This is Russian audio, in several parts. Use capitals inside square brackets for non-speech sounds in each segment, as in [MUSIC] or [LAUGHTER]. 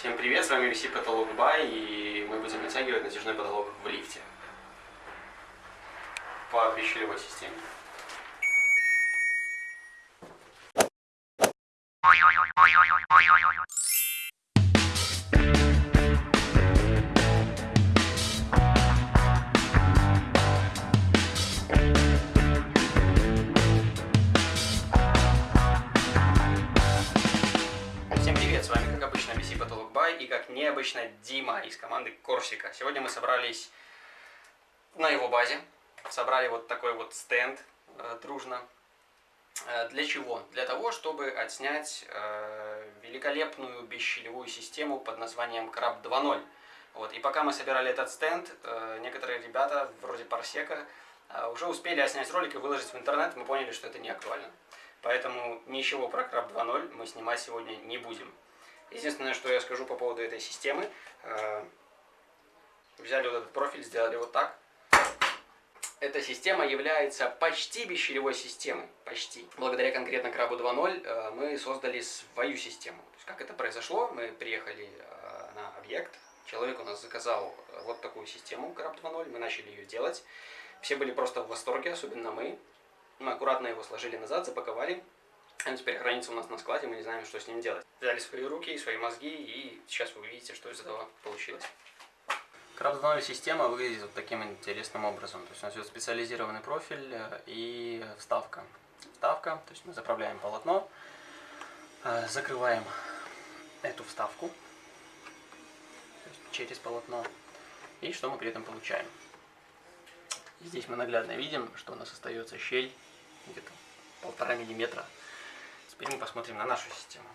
Всем привет, с вами VC Потолок Бай, и мы будем натягивать натяжной потолок в лифте по пищевой системе. Необычно Дима из команды Корсика. Сегодня мы собрались на его базе, собрали вот такой вот стенд э, дружно. Э, для чего? Для того, чтобы отснять э, великолепную бесщелевую систему под названием Краб 2.0. Вот. И пока мы собирали этот стенд, э, некоторые ребята, вроде Парсека, э, уже успели отснять ролик и выложить в интернет, мы поняли, что это не актуально. Поэтому ничего про Краб 2.0 мы снимать сегодня не будем. Единственное, что я скажу по поводу этой системы. э, Взяли вот этот профиль, сделали вот так. Эта система является почти бесщелевой системой. Почти. Благодаря конкретно Крабу 2.0 э, мы создали свою систему. То есть, как это произошло? Мы приехали э, на объект. Человек у нас заказал вот такую систему Краб 2.0. Мы начали ее делать. Все были просто в восторге, особенно мы. Мы аккуратно его сложили назад, запаковали. Он теперь хранится у нас на складе, мы не знаем, что с ним делать. Взяли свои руки, свои мозги, и сейчас вы увидите, что из этого получилось. Краб система выглядит вот таким интересным образом. То есть у нас идет специализированный профиль э, и вставка. Вставка, то есть мы заправляем полотно, э, закрываем эту вставку через полотно. И что мы при этом получаем? Здесь мы наглядно видим, что у нас остается щель где-то полтора миллиметра. Теперь мы посмотрим на нашу систему.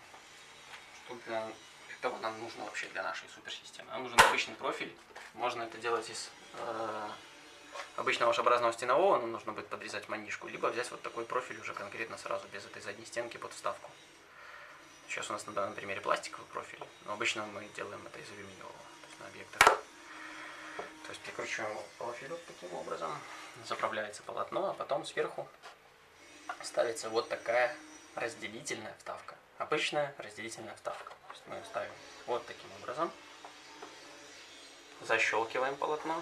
Что для этого нам нужно вообще для нашей суперсистемы? Нам нужен обычный профиль. Можно это делать из э, обычного шарообразного стенового, нам нужно будет подрезать манишку, либо взять вот такой профиль уже конкретно сразу, без этой задней стенки под вставку. Сейчас у нас на данном примере пластиковый профиль, но обычно мы делаем это из алюминиевого, то есть на объектах. То есть прикручиваем профиль вот таким образом, заправляется полотно, а потом сверху ставится вот такая разделительная вставка. Обычная разделительная вставка. То есть мы ставим вот таким образом. Защелкиваем полотно,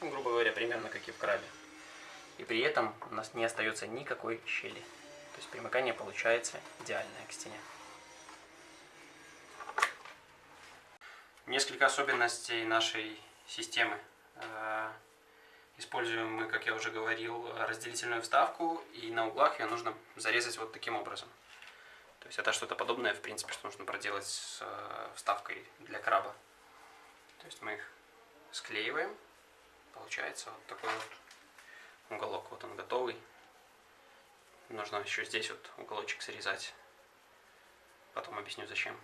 ну, грубо говоря, примерно как и в крабе. И при этом у нас не остается никакой щели. То есть примыкание получается идеальное к стене. Несколько особенностей нашей системы. Используем мы, как я уже говорил, разделительную вставку, и на углах ее нужно зарезать вот таким образом. То есть это что-то подобное, в принципе, что нужно проделать с э, вставкой для краба. То есть мы их склеиваем, получается вот такой вот уголок, вот он готовый. Нужно еще здесь вот уголочек срезать, потом объясню зачем.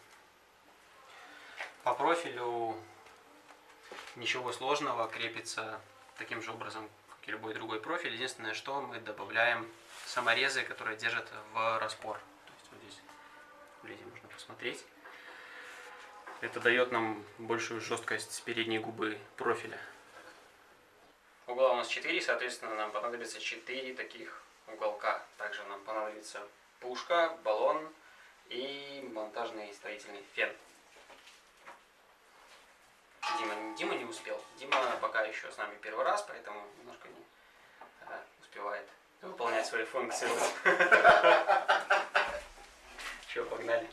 По профилю ничего сложного, крепится таким же образом, как и любой другой профиль. Единственное, что мы добавляем саморезы, которые держат в распор. То есть вот здесь вблизи можно посмотреть. Это дает нам большую жесткость передней губы профиля. Угла у нас 4, соответственно, нам понадобится 4 таких уголка. Также нам понадобится пушка, баллон и монтажный строительный фен. Дима, Дима не успел. Дима пока еще с нами первый раз, поэтому немножко не э, успевает выполнять свои функции. Все, [LAUGHS] погнали.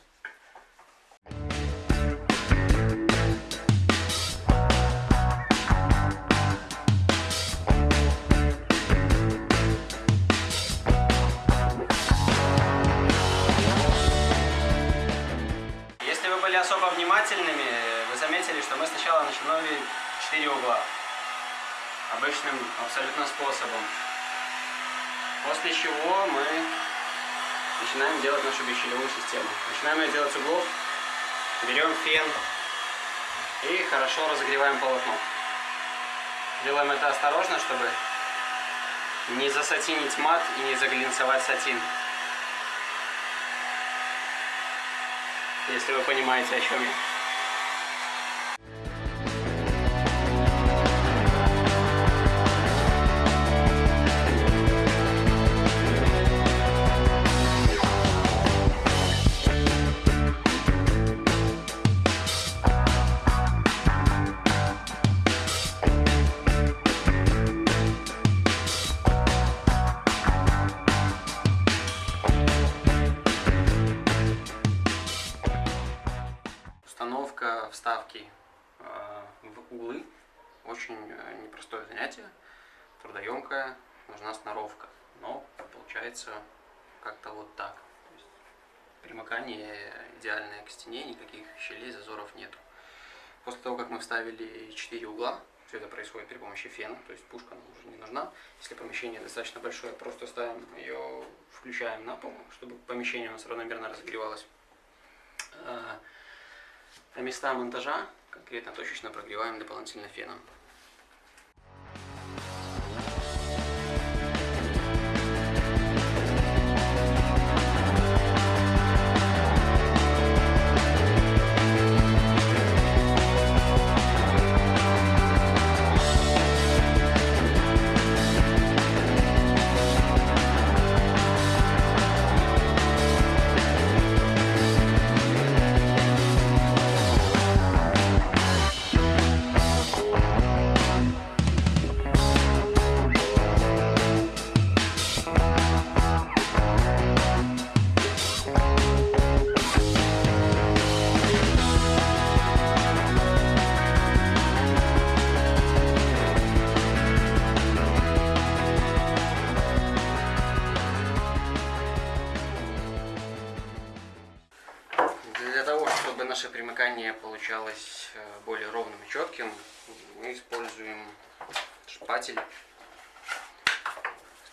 После чего мы начинаем делать нашу бесщелевую систему. Начинаем ее делать углов. Берем фен и хорошо разогреваем полотно. Делаем это осторожно, чтобы не засатинить мат и не заглинцевать сатин. Если вы понимаете, о чем я. Вставки э, в углы очень э, непростое занятие, трудоемкое, нужна сноровка. Но получается как-то вот так. Примыкание идеальное к стене, никаких щелей, зазоров нету. После того, как мы вставили 4 угла, все это происходит при помощи фена, то есть пушка нам уже не нужна. Если помещение достаточно большое, просто ставим ее, включаем на пол, чтобы помещение у нас равномерно разогревалось. А места монтажа конкретно точечно прогреваем дополнительно феном. Четким, мы используем шпатель,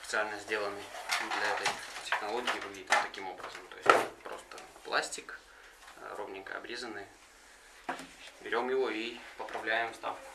специально сделанный для этой технологии, выглядит таким образом. То есть просто пластик, э, ровненько обрезанный. Берем его и поправляем вставку.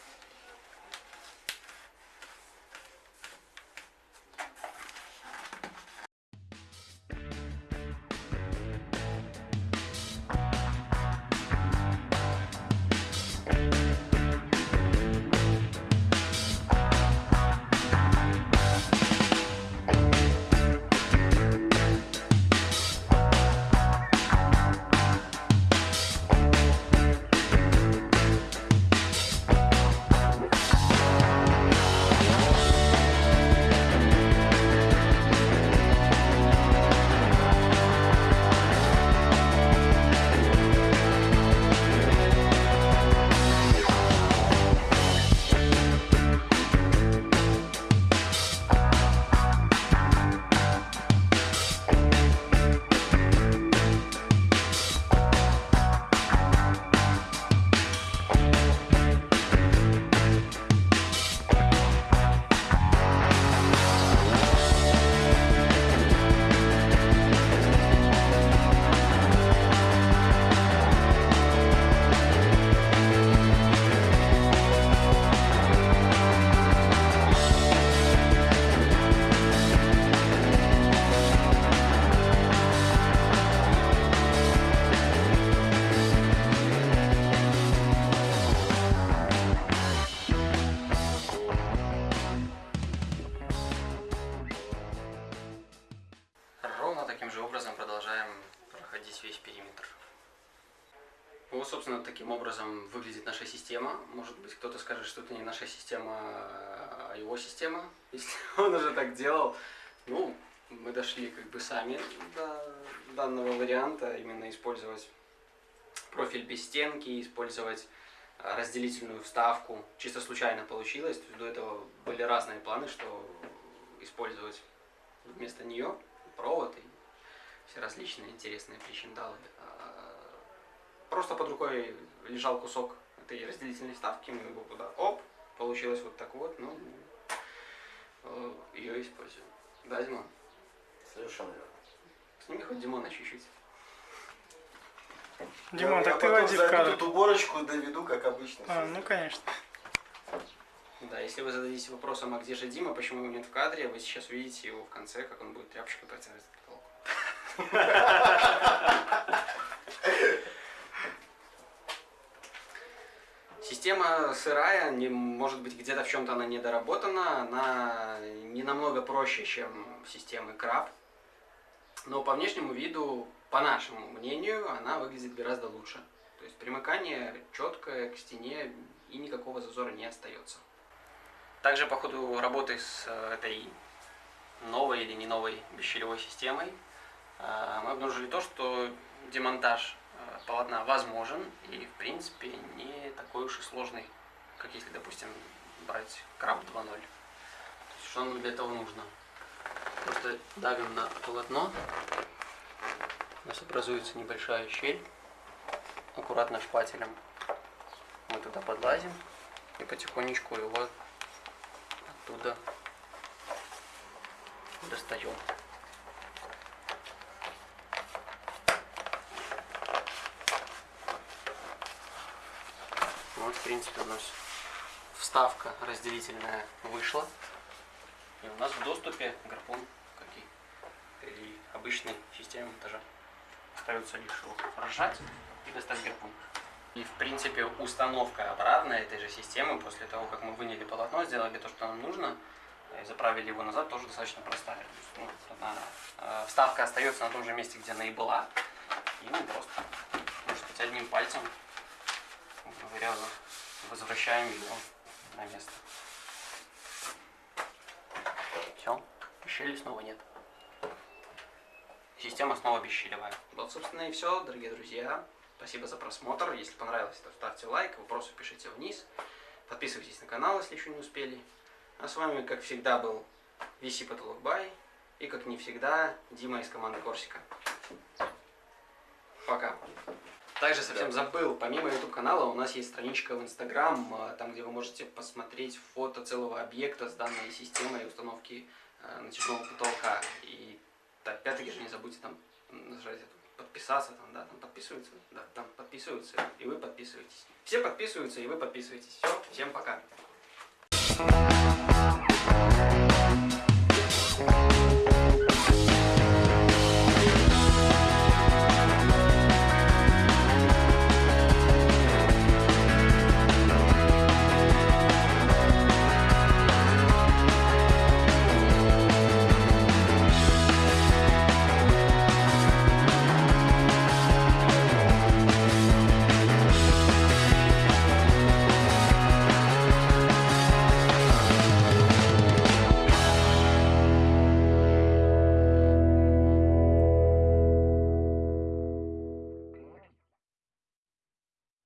Система. Может быть, кто-то скажет, что это не наша система, а его система, [LAUGHS] если он уже так делал. Ну, мы дошли как бы сами до данного варианта, именно использовать профиль без стенки, использовать а, разделительную вставку. Чисто случайно получилось, то есть до этого были разные планы, что использовать вместо нее провод и все различные интересные причиндалы. Просто под рукой лежал кусок этой разделительной вставки, мы его куда оп, получилось вот так вот, ну, э, ее используем. Да, Димон? Совершенно верно. Сними хоть Димона чуть-чуть. Димон, так ты войди в кадр. эту уборочку доведу, как обычно. А, ну конечно. Да, если вы зададите вопросом, а где же Дима, почему его нет в кадре, вы сейчас увидите его в конце, как он будет тряпочкой протирать потолок. [LAUGHS] Система сырая, не, может быть где-то в чем-то она недоработана, она не намного проще, чем системы краб, но по внешнему виду, по нашему мнению, она выглядит гораздо лучше. То есть примыкание четкое к стене и никакого зазора не остается. Также по ходу работы с э, этой новой или не новой бесщелевой системой э, мы обнаружили то, что демонтаж полотна возможен и, в принципе, не такой уж и сложный, как если, допустим, брать краб 2.0. То есть, что нам для этого нужно? Просто давим на полотно, у нас образуется небольшая щель, аккуратно шпателем мы туда подлазим и потихонечку его оттуда достаем. Вот, в принципе, у нас вставка разделительная вышла. И у нас в доступе гарпун, как и при обычной системе монтажа. Остается лишь его разжать и достать гарпун. И, в принципе, установка обратная этой же системы, после того, как мы выняли полотно, сделали то, что нам нужно, и заправили его назад, тоже достаточно простая. То есть, ну, она, э, вставка остается на том же месте, где она и была. И мы просто, можно сказать, одним пальцем, говоря, возвращаем ее на место. Все, щели снова нет. Система снова бесщелевая. Вот, собственно, и все, дорогие друзья. Спасибо за просмотр. Если понравилось, то ставьте лайк, вопросы пишите вниз. Подписывайтесь на канал, если еще не успели. А с вами, как всегда, был VC Потолок Бай. И, как не всегда, Дима из команды Корсика. Пока. Также совсем забыл, помимо YouTube канала у нас есть страничка в Instagram, э, там где вы можете посмотреть фото целого объекта с данной системой установки э, натяжного потолка. И так, опять-таки же не забудьте там нажать подписаться, там, да, там подписываются, да, там подписываются, и вы подписываетесь. Все подписываются, и вы подписываетесь. Все, всем пока.